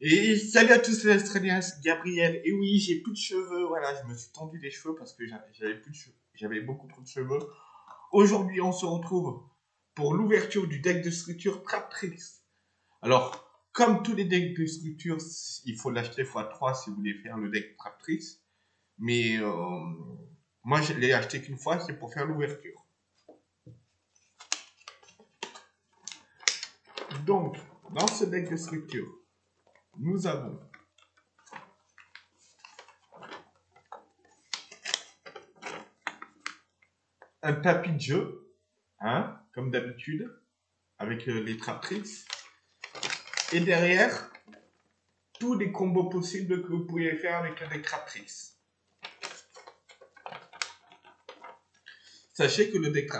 Et salut à tous c'est Gabriel. Et oui, j'ai plus de cheveux. Voilà, je me suis tendu les cheveux parce que j'avais beaucoup trop de cheveux. Aujourd'hui, on se retrouve pour l'ouverture du deck de structure Traptrix. Alors, comme tous les decks de structure, il faut l'acheter x3 si vous voulez faire le deck Traptrix. Mais euh, moi, je l'ai acheté qu'une fois, c'est pour faire l'ouverture. Donc, dans ce deck de structure, nous avons un tapis de jeu, hein, comme d'habitude, avec euh, les traptrix. Et derrière, tous les combos possibles que vous pouvez faire avec les traptrix. Sachez que le deck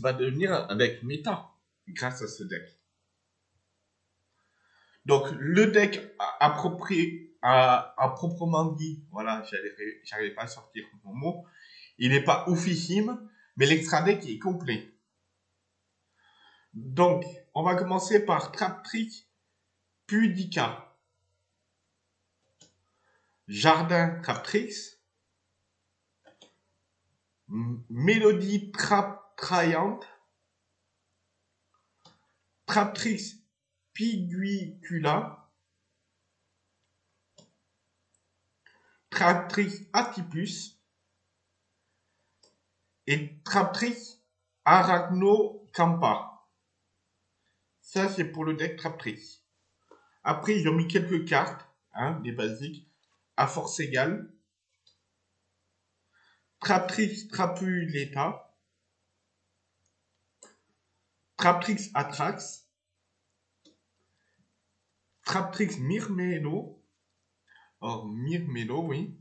va devenir un deck méta grâce à ce deck. Donc, le deck approprié, à, proprement dit, voilà, j'arrive pas à sortir mon mot, il n'est pas oufissime, mais l'extra deck est complet. Donc, on va commencer par Traptrick Pudica. Jardin Traptrix. Mélodie Trap Traptrix Piguicula, Traptrix atypus et Traptrix arachnocampa. Ça, c'est pour le deck Traptrix. Après, ils ont mis quelques cartes, hein, des basiques, à force égale. Traptrix Trapuleta. Traptrix Atrax. Traptrix Myrmelo. Or, Myrmelo, oui.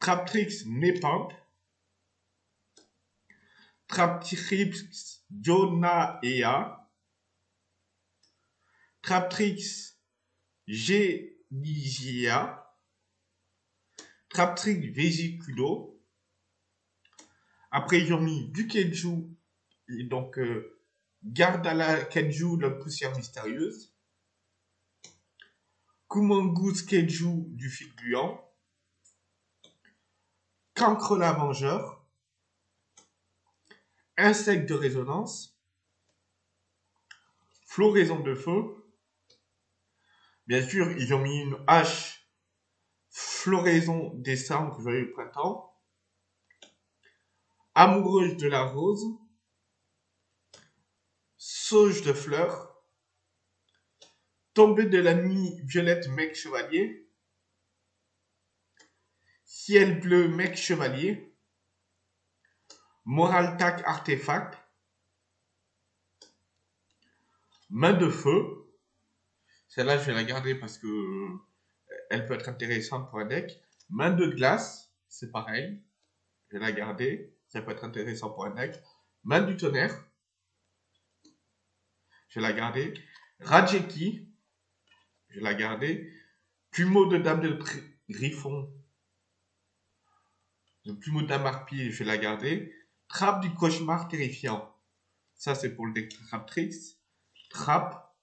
Traptrix Nepenthe. Traptrix Jonaea. Traptrix Genigia. Traptrix Vésiculo. Après, ils ont mis du Kenju. Et donc, euh, garde à la Kenju, la poussière mystérieuse. Kumongoose Keiju du fil gluant, Cancre lavengeur, Insecte de résonance, Floraison de feu. Bien sûr, ils ont mis une hache Floraison décembre, joyeux printemps. Amoureuse de la rose. Sauge de fleurs. Tombée de la nuit, violette, mec chevalier. Ciel bleu, mec chevalier. Moraltac artefact. Main de feu. Celle-là, je vais la garder parce que euh, elle peut être intéressante pour un deck. Main de glace, c'est pareil. Je vais la garder. Ça peut être intéressant pour un deck. Main du tonnerre. Je vais la garder. Rajeki. Je vais la garder. Plumeau de dame de griffon. Le plumeau de dame harpie, je vais la garder. Trappe du cauchemar terrifiant. Ça, c'est pour le deck Traptrix. Trappe.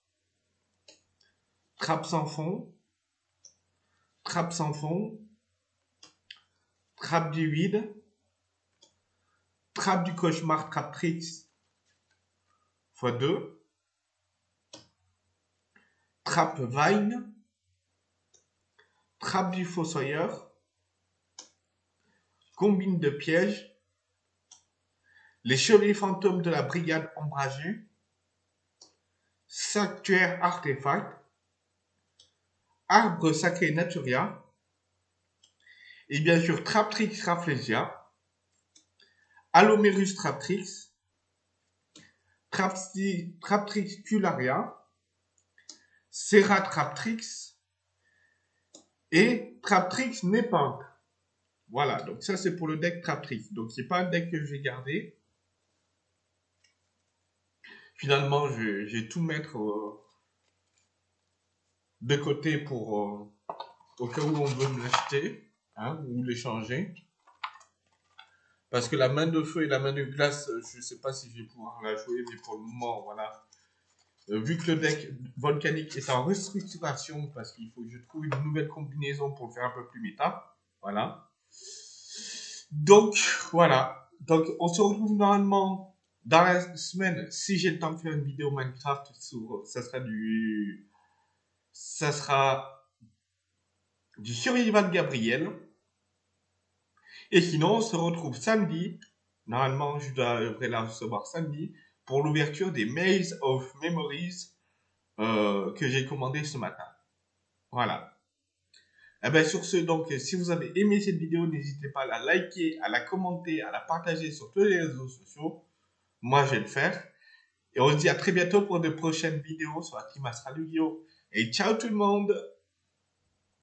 Trappe sans fond. Trappe sans fond. Trappe du vide. Trappe du cauchemar Traptrix. x2. Trappe Vine, Trappe du Fossoyeur, Combine de pièges, Les Chevaliers Fantômes de la Brigade Ombragée, Sanctuaire Artefact, Arbre Sacré Naturia, et bien sûr Traptrix Rafflesia, Alomerus Traptrix, Traptrix Cularia, Traptrix et Traptrix Nepenthe. Voilà, donc ça c'est pour le deck Traptrix. Donc c'est pas un deck que je vais garder. Finalement, je, vais tout mettre euh, de côté pour euh, au cas où on veut me l'acheter hein, ou l'échanger. Parce que la main de feu et la main de glace, je ne sais pas si je vais pouvoir la jouer, mais pour le moment, voilà, vu que le deck volcanique est en restructuration, parce qu'il faut que je trouve une nouvelle combinaison pour faire un peu plus méta. Voilà. Donc, voilà. Donc, on se retrouve normalement dans la semaine, si j'ai le temps de faire une vidéo Minecraft, ça sera du... Ça sera du survival Gabriel. Et sinon, on se retrouve samedi. Normalement, je devrais la recevoir samedi pour l'ouverture des Maze of Memories euh, que j'ai commandé ce matin. Voilà. Eh bien sur ce, donc, si vous avez aimé cette vidéo, n'hésitez pas à la liker, à la commenter, à la partager sur tous les réseaux sociaux. Moi, je vais le faire. Et on se dit à très bientôt pour de prochaines vidéos sur la team Astral Et ciao tout le monde